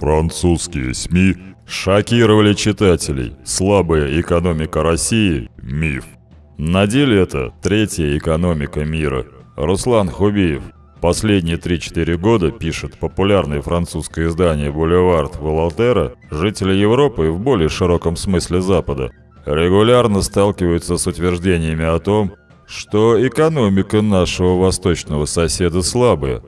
Французские СМИ шокировали читателей. Слабая экономика России – миф. На деле это третья экономика мира. Руслан Хубиев. Последние 3-4 года, пишет популярное французское издание «Бульвард» Волотера, жители Европы и в более широком смысле Запада регулярно сталкиваются с утверждениями о том, что экономика нашего восточного соседа слабая.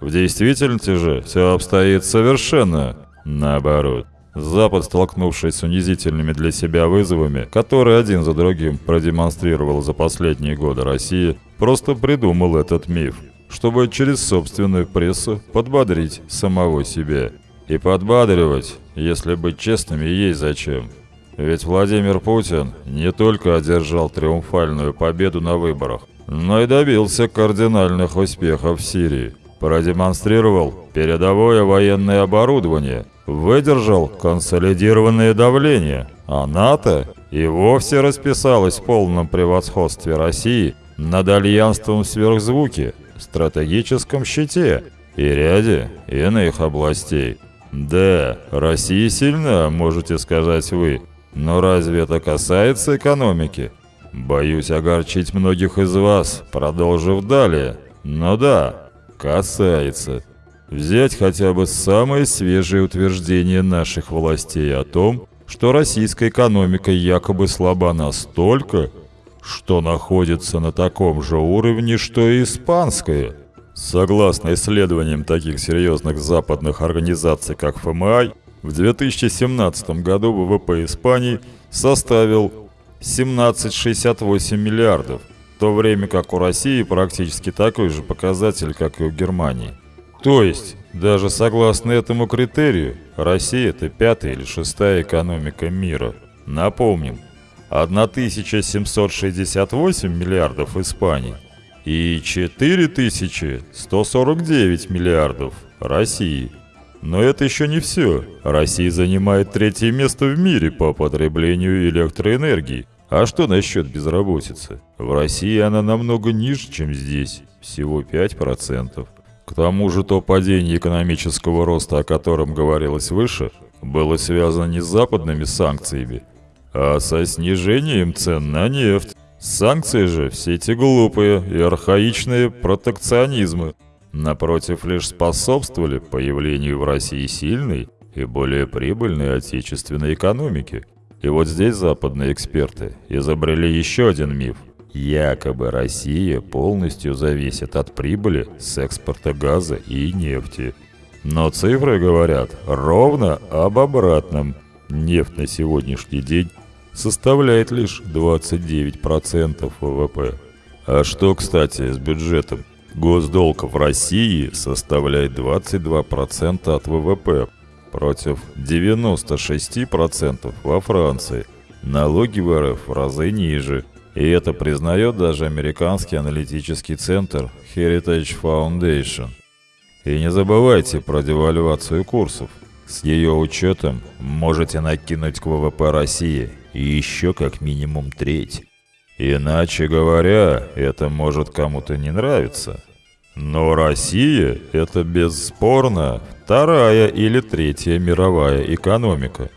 В действительности же все обстоит совершенно наоборот. Запад, столкнувшись с унизительными для себя вызовами, которые один за другим продемонстрировал за последние годы России, просто придумал этот миф, чтобы через собственную прессу подбодрить самого себя. И подбадривать, если быть честными, есть зачем. Ведь Владимир Путин не только одержал триумфальную победу на выборах, но и добился кардинальных успехов в Сирии. Продемонстрировал передовое военное оборудование, выдержал консолидированное давление, а НАТО и вовсе расписалось в полном превосходстве России над альянством сверхзвуки, стратегическом щите и ряде иных областей. Да, Россия сильна, можете сказать вы, но разве это касается экономики? Боюсь огорчить многих из вас, продолжив далее. Но да, касается. Взять хотя бы самые свежие утверждения наших властей о том, что российская экономика якобы слаба настолько, что находится на таком же уровне, что и испанская. Согласно исследованиям таких серьезных западных организаций, как ФМИ, в 2017 году ВВП Испании составил 17,68 миллиардов, в то время как у России практически такой же показатель, как и у Германии. То есть, даже согласно этому критерию, Россия – это пятая или шестая экономика мира. Напомним, 1768 миллиардов Испании и 4149 миллиардов России – но это еще не все. Россия занимает третье место в мире по потреблению электроэнергии. А что насчет безработицы? В России она намного ниже, чем здесь. Всего 5%. К тому же то падение экономического роста, о котором говорилось выше, было связано не с западными санкциями, а со снижением цен на нефть. Санкции же все эти глупые и архаичные протекционизмы, напротив, лишь способствовали появлению в России сильной и более прибыльной отечественной экономики. И вот здесь западные эксперты изобрели еще один миф. Якобы Россия полностью зависит от прибыли с экспорта газа и нефти. Но цифры говорят ровно об обратном. Нефть на сегодняшний день составляет лишь 29% ВВП. А что, кстати, с бюджетом? Госдолг в России составляет 22% от ВВП против 96% во Франции. Налоги в РФ в разы ниже. И это признает даже американский аналитический центр Heritage Foundation. И не забывайте про девальвацию курсов. С ее учетом можете накинуть к ВВП России еще как минимум треть. Иначе говоря, это может кому-то не нравиться. Но Россия – это бесспорно вторая или третья мировая экономика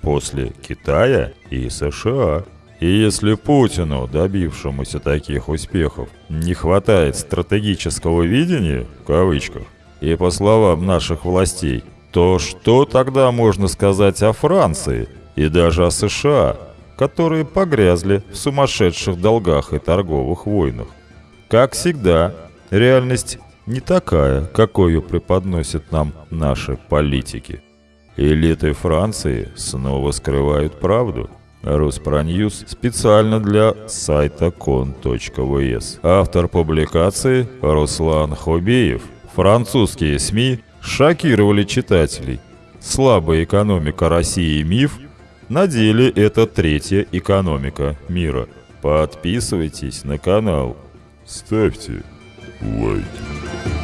после Китая и США. И если Путину, добившемуся таких успехов, не хватает стратегического видения, в кавычках, и по словам наших властей, то что тогда можно сказать о Франции и даже о США, которые погрязли в сумасшедших долгах и торговых войнах? Как всегда, реальность не такая, какую преподносят нам наши политики. Элиты Франции снова скрывают правду. Руспроньюз специально для сайта кон.вс. Автор публикации Руслан Хубеев. Французские СМИ шокировали читателей. Слабая экономика России миф, на деле это третья экономика мира. Подписывайтесь на канал. Ставьте лайки.